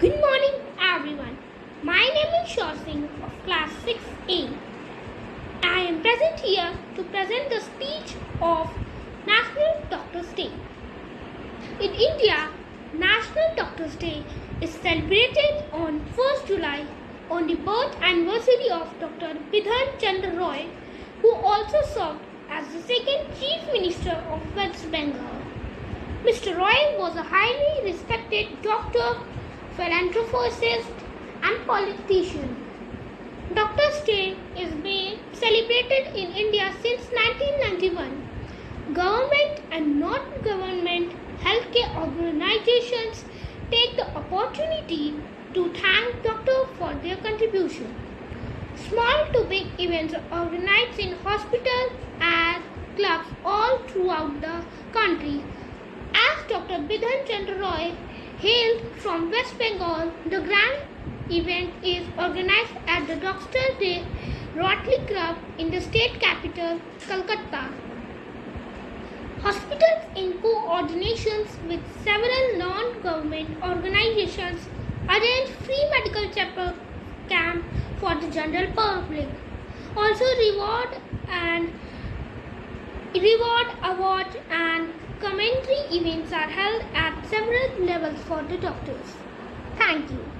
Good morning, everyone. My name is Shaw Singh of class 6A. I am present here to present the speech of National Doctors' Day. In India, National Doctors' Day is celebrated on 1st July on the birth anniversary of Dr. Bidhan Chandra Roy, who also served as the second Chief Minister of West Bengal. Mr. Roy was a highly respected doctor, philanthropist, and politician. Dr. Day is being celebrated in India since 1991. Government and non-government healthcare organizations take the opportunity to thank doctor for their contribution. Small to big events are organized in hospitals and clubs all throughout the country. As Dr. Bidhan Chandra Roy hailed from West Bengal, the grand event is organized at the Doctor Day Rotary Club in the state capital, Calcutta. Hospitals, in coordination with several non-government organizations, arrange free medical checkup camp for the general public. Also, reward and reward, award, and commentary events are held at several levels for the doctors. Thank you.